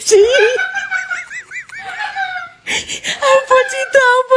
Sim. Ai, pode então,